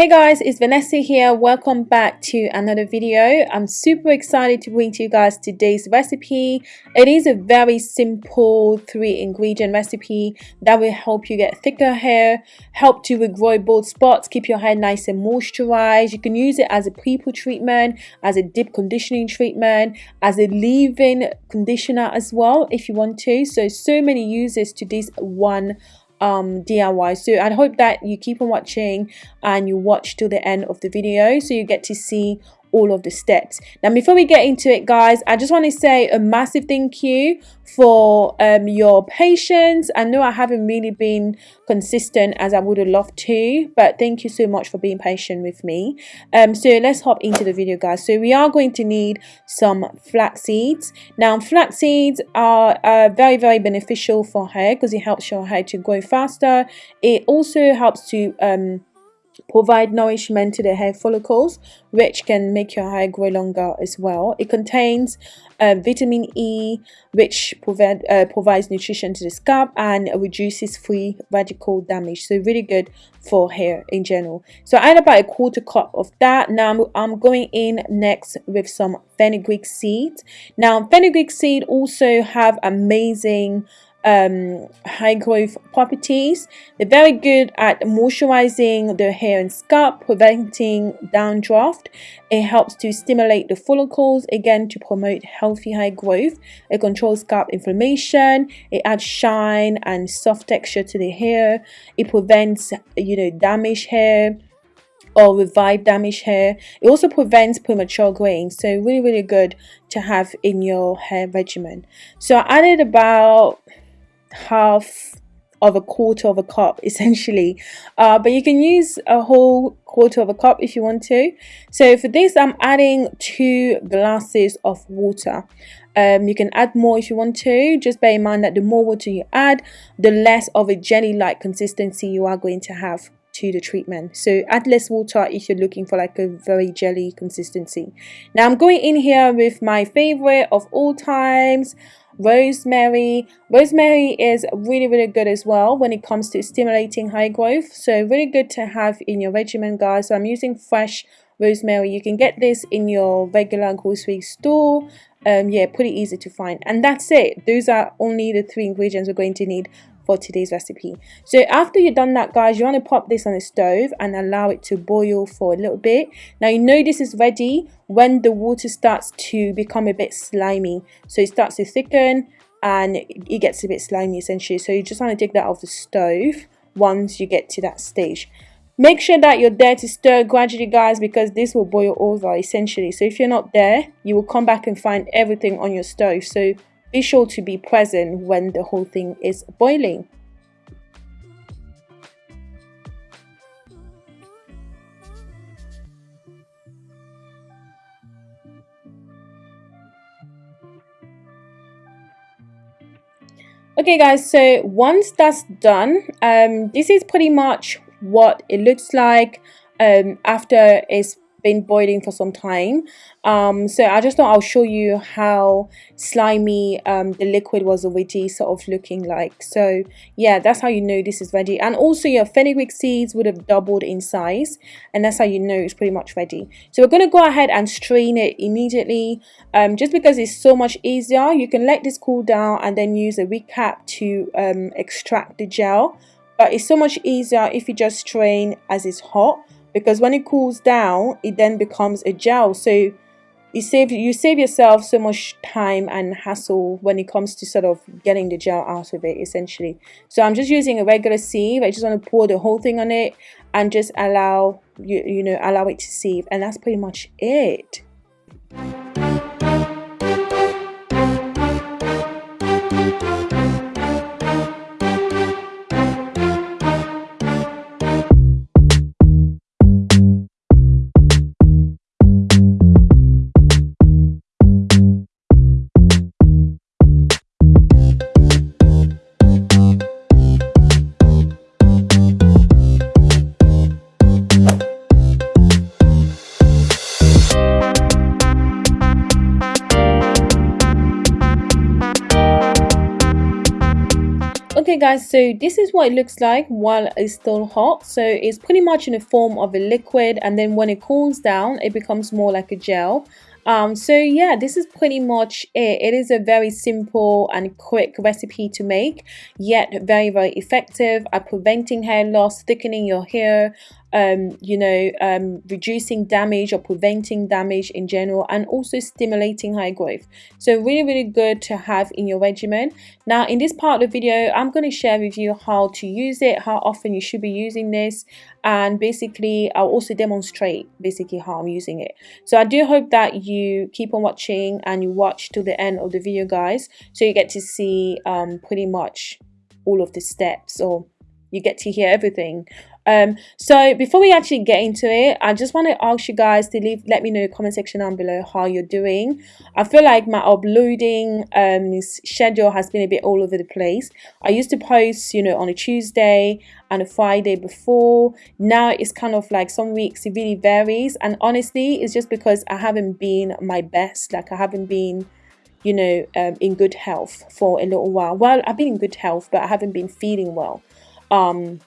Hey guys, it's Vanessa here. Welcome back to another video. I'm super excited to bring to you guys today's recipe. It is a very simple three ingredient recipe that will help you get thicker hair, help to regrow bald spots, keep your hair nice and moisturized. You can use it as a pre-poo treatment, as a deep conditioning treatment, as a leave-in conditioner as well if you want to. So, so many uses to this one um DIY so I hope that you keep on watching and you watch till the end of the video so you get to see all of the steps. Now before we get into it guys i just want to say a massive thank you for um, your patience. I know i haven't really been consistent as i would have loved to but thank you so much for being patient with me. Um so let's hop into the video guys. So we are going to need some flax seeds. Now flax seeds are uh, very very beneficial for hair because it helps your hair to grow faster. It also helps to um provide nourishment to the hair follicles which can make your hair grow longer as well. It contains uh, vitamin E which provide, uh, provides nutrition to the scalp and reduces free radical damage. So really good for hair in general. So I add about a quarter cup of that. Now I'm, I'm going in next with some fenugreek seed. Now fenugreek seed also have amazing um, high growth properties. They're very good at moisturizing the hair and scalp, preventing dandruff. It helps to stimulate the follicles, again to promote healthy hair growth. It controls scalp inflammation. It adds shine and soft texture to the hair. It prevents, you know, damaged hair or revive damaged hair. It also prevents premature graying. So really, really good to have in your hair regimen. So I added about half of a quarter of a cup essentially. Uh, but you can use a whole quarter of a cup if you want to. So for this I'm adding two glasses of water. Um, you can add more if you want to. Just bear in mind that the more water you add the less of a jelly like consistency you are going to have to the treatment. So add less water if you're looking for like a very jelly consistency. Now I'm going in here with my favorite of all times rosemary. Rosemary is really really good as well when it comes to stimulating hair growth. So really good to have in your regimen guys. So i'm using fresh rosemary. You can get this in your regular grocery store. Um yeah pretty easy to find. And that's it. Those are only the three ingredients we're going to need for today's recipe. So after you've done that guys you want to pop this on the stove and allow it to boil for a little bit. Now you know this is ready when the water starts to become a bit slimy. So it starts to thicken and it gets a bit slimy essentially. So you just want to take that off the stove once you get to that stage. Make sure that you're there to stir gradually guys because this will boil over essentially. So if you're not there you will come back and find everything on your stove. So be sure to be present when the whole thing is boiling. okay guys so once that's done um, this is pretty much what it looks like um, after it's been boiling for some time. Um, so I just thought I'll show you how slimy um, the liquid was already sort of looking like. So yeah that's how you know this is ready. And also your fenugreek seeds would have doubled in size and that's how you know it's pretty much ready. So we're going to go ahead and strain it immediately um, just because it's so much easier. You can let this cool down and then use a recap to um, extract the gel. But it's so much easier if you just strain as it's hot because when it cools down it then becomes a gel. So you save you save yourself so much time and hassle when it comes to sort of getting the gel out of it essentially. So I'm just using a regular sieve. I just want to pour the whole thing on it and just allow you you know allow it to sieve. And that's pretty much it guys so this is what it looks like while it's still hot. So it's pretty much in the form of a liquid and then when it cools down it becomes more like a gel. Um, so yeah this is pretty much it. It is a very simple and quick recipe to make yet very very effective at preventing hair loss thickening your hair um, you know, um, reducing damage or preventing damage in general and also stimulating hair growth. So really, really good to have in your regimen. Now, in this part of the video, I'm going to share with you how to use it, how often you should be using this, and basically I'll also demonstrate basically how I'm using it. So I do hope that you keep on watching and you watch till the end of the video, guys, so you get to see um, pretty much all of the steps or you get to hear everything um so before we actually get into it i just want to ask you guys to leave let me know in the comment section down below how you're doing. I feel like my uploading um schedule has been a bit all over the place. I used to post you know on a tuesday and a friday before. Now it's kind of like some weeks it really varies. And honestly it's just because i haven't been my best. Like i haven't been you know um, in good health for a little while. Well i've been in good health but i haven't been feeling well. Um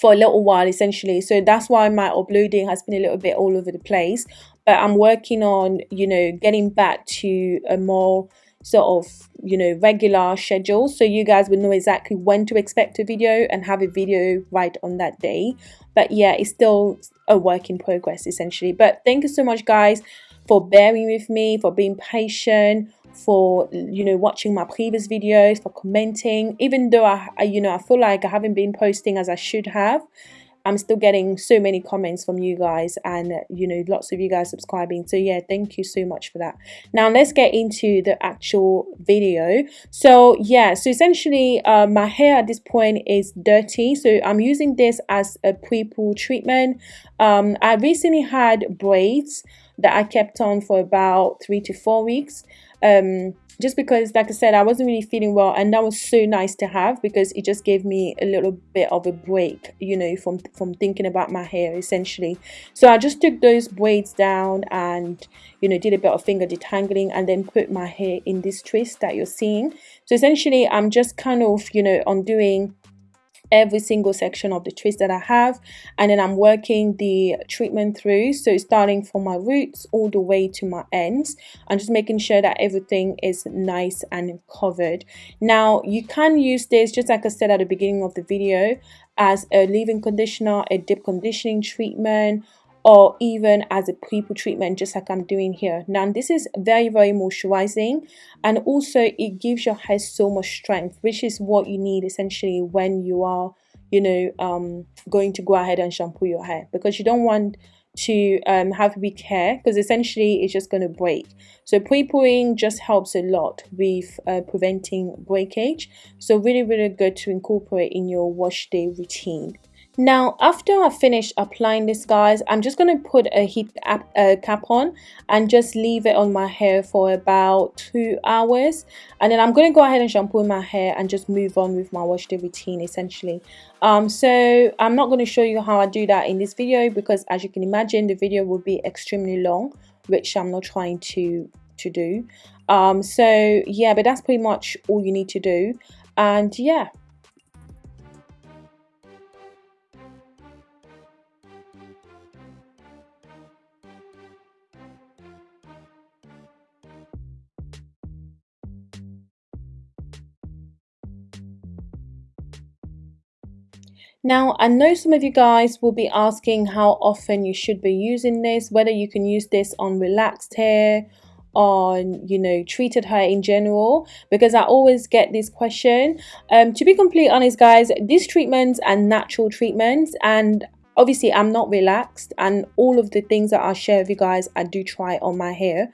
for a little while essentially. So that's why my uploading has been a little bit all over the place. But i'm working on you know getting back to a more sort of you know regular schedule. So you guys will know exactly when to expect a video and have a video right on that day. But yeah it's still a work in progress essentially. But thank you so much guys for bearing with me for being patient for you know watching my previous videos for commenting. Even though I, I, you know I feel like I haven't been posting as I should have I'm still getting so many comments from you guys and you know lots of you guys subscribing. So yeah thank you so much for that. Now let's get into the actual video. So yeah so essentially uh, my hair at this point is dirty. So I'm using this as a pre-poo treatment. Um, I recently had braids that I kept on for about three to four weeks um, just because like I said I wasn't really feeling well and that was so nice to have because it just gave me a little bit of a break you know from from thinking about my hair essentially. So I just took those braids down and you know did a bit of finger detangling and then put my hair in this twist that you're seeing. So essentially I'm just kind of you know undoing every single section of the twist that I have and then I'm working the treatment through. So starting from my roots all the way to my ends. I'm just making sure that everything is nice and covered. Now you can use this just like I said at the beginning of the video as a leave-in conditioner a deep conditioning treatment or even as a pre-poo treatment just like I'm doing here. Now this is very very moisturizing and also it gives your hair so much strength which is what you need essentially when you are you know um, going to go ahead and shampoo your hair because you don't want to um, have weak hair because essentially it's just going to break. So pre-pooing just helps a lot with uh, preventing breakage. So really really good to incorporate in your wash day routine now, after I finish applying this, guys, I'm just going to put a heat cap on and just leave it on my hair for about two hours. And then I'm going to go ahead and shampoo my hair and just move on with my wash day routine, essentially. Um, so I'm not going to show you how I do that in this video because as you can imagine, the video will be extremely long, which I'm not trying to, to do. Um, so yeah, but that's pretty much all you need to do. And yeah, Now, I know some of you guys will be asking how often you should be using this, whether you can use this on relaxed hair, on you know treated hair in general because i always get this question. Um to be completely honest guys these treatments are natural treatments and obviously i'm not relaxed and all of the things that i share with you guys i do try on my hair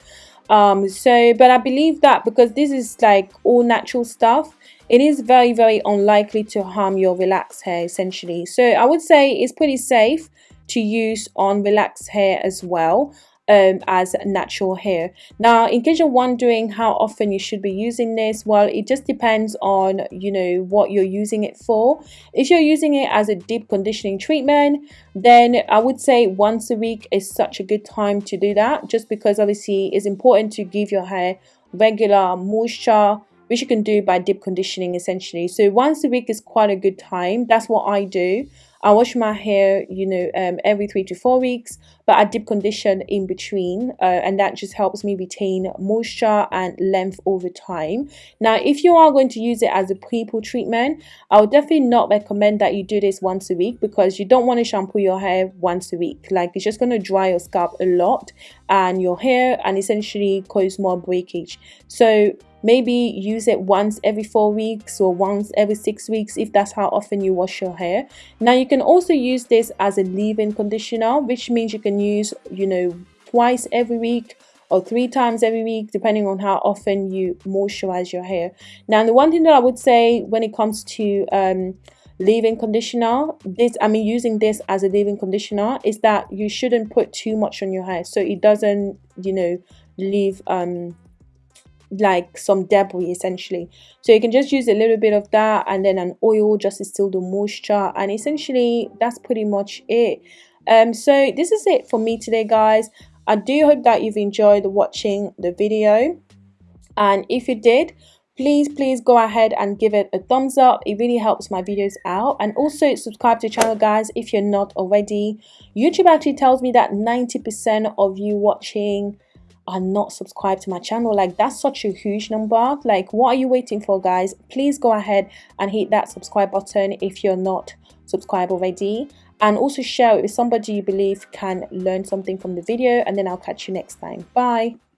um so but i believe that because this is like all natural stuff it is very very unlikely to harm your relaxed hair essentially. So i would say it's pretty safe to use on relaxed hair as well um, as natural hair. Now, in case you're wondering how often you should be using this, well, it just depends on, you know, what you're using it for. If you're using it as a deep conditioning treatment, then I would say once a week is such a good time to do that, just because obviously it's important to give your hair regular moisture which you can do by deep conditioning essentially so once a week is quite a good time that's what i do I wash my hair, you know, um, every three to four weeks, but I deep condition in between, uh, and that just helps me retain moisture and length over time. Now, if you are going to use it as a pre-poo treatment, I would definitely not recommend that you do this once a week because you don't want to shampoo your hair once a week. Like it's just going to dry your scalp a lot and your hair and essentially cause more breakage. So maybe use it once every four weeks or once every six weeks if that's how often you wash your hair. Now you can also use this as a leave-in conditioner which means you can use you know twice every week or three times every week depending on how often you moisturize your hair. Now the one thing that i would say when it comes to um, leave-in conditioner this i mean using this as a leave-in conditioner is that you shouldn't put too much on your hair so it doesn't you know leave um like some debris essentially. So you can just use a little bit of that and then an oil just to still the moisture and essentially that's pretty much it. Um so this is it for me today guys. I do hope that you've enjoyed watching the video. And if you did please please go ahead and give it a thumbs up. It really helps my videos out. And also subscribe to the channel guys if you're not already. Youtube actually tells me that 90 percent of you watching are not subscribed to my channel like that's such a huge number. Like what are you waiting for guys? Please go ahead and hit that subscribe button if you're not subscribed already. And also share it with somebody you believe can learn something from the video and then I'll catch you next time. Bye